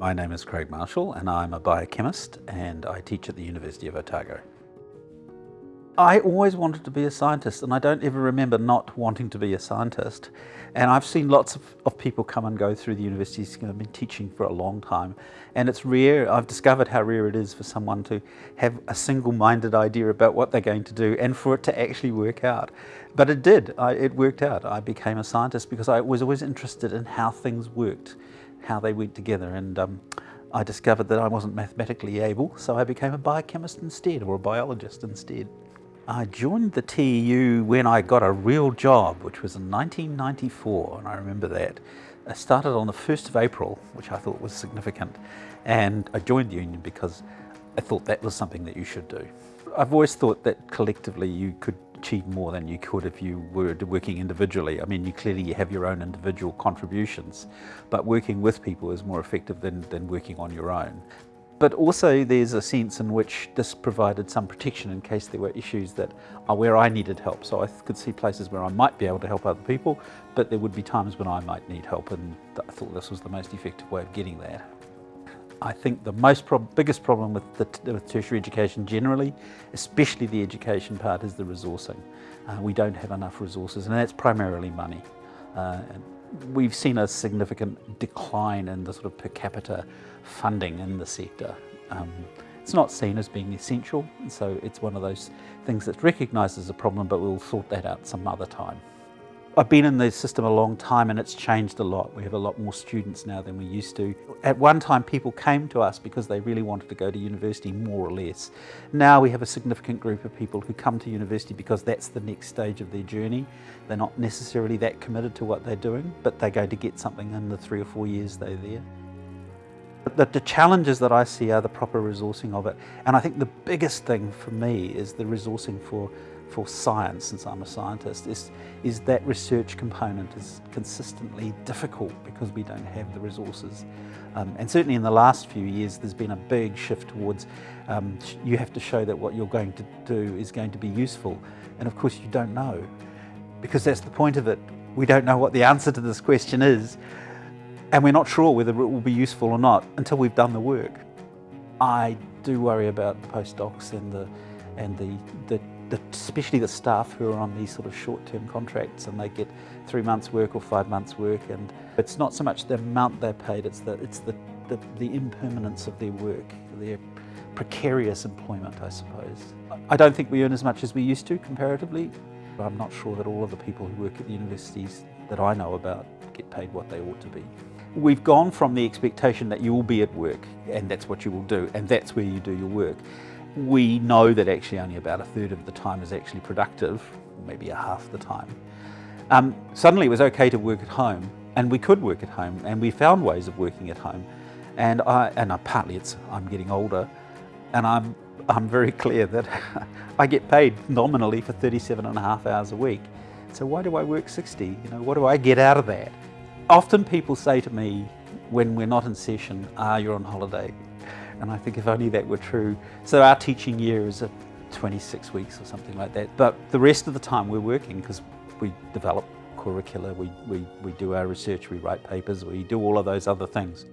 My name is Craig Marshall and I'm a biochemist and I teach at the University of Otago. I always wanted to be a scientist and I don't ever remember not wanting to be a scientist. And I've seen lots of, of people come and go through the universities, I've been teaching for a long time. And it's rare, I've discovered how rare it is for someone to have a single-minded idea about what they're going to do and for it to actually work out. But it did, I, it worked out. I became a scientist because I was always interested in how things worked how they went together and um, I discovered that I wasn't mathematically able so I became a biochemist instead or a biologist instead. I joined the TEU when I got a real job which was in 1994 and I remember that. I started on the 1st of April which I thought was significant and I joined the union because I thought that was something that you should do. I've always thought that collectively you could achieve more than you could if you were working individually. I mean, you clearly you have your own individual contributions, but working with people is more effective than, than working on your own. But also there's a sense in which this provided some protection in case there were issues that are where I needed help. So I could see places where I might be able to help other people, but there would be times when I might need help and I thought this was the most effective way of getting that. I think the most prob biggest problem with, the, with tertiary education generally, especially the education part, is the resourcing. Uh, we don't have enough resources and that's primarily money. Uh, we've seen a significant decline in the sort of per capita funding in the sector. Um, it's not seen as being essential, so it's one of those things that's recognised as a problem, but we'll sort that out some other time. I've been in the system a long time and it's changed a lot. We have a lot more students now than we used to. At one time people came to us because they really wanted to go to university more or less. Now we have a significant group of people who come to university because that's the next stage of their journey. They're not necessarily that committed to what they're doing, but they're going to get something in the three or four years they're there. The, the challenges that I see are the proper resourcing of it. And I think the biggest thing for me is the resourcing for for science, since I'm a scientist, is, is that research component is consistently difficult because we don't have the resources. Um, and certainly in the last few years, there's been a big shift towards um, you have to show that what you're going to do is going to be useful. And of course you don't know, because that's the point of it. We don't know what the answer to this question is, and we're not sure whether it will be useful or not until we've done the work. I do worry about the postdocs and the and the, the the, especially the staff who are on these sort of short-term contracts and they get three months work or five months work and it's not so much the amount they're paid, it's the, it's the, the, the impermanence of their work, their precarious employment, I suppose. I don't think we earn as much as we used to comparatively. I'm not sure that all of the people who work at the universities that I know about get paid what they ought to be. We've gone from the expectation that you will be at work and that's what you will do and that's where you do your work we know that actually only about a third of the time is actually productive, maybe a half the time. Um, suddenly it was okay to work at home and we could work at home and we found ways of working at home. And, I, and I, partly it's I'm getting older and I'm, I'm very clear that I get paid nominally for 37 and a half hours a week. So why do I work 60? You know, what do I get out of that? Often people say to me when we're not in session, ah, you're on holiday. And I think if only that were true. So our teaching year is a 26 weeks or something like that. But the rest of the time we're working because we develop curricula, we, we, we do our research, we write papers, we do all of those other things.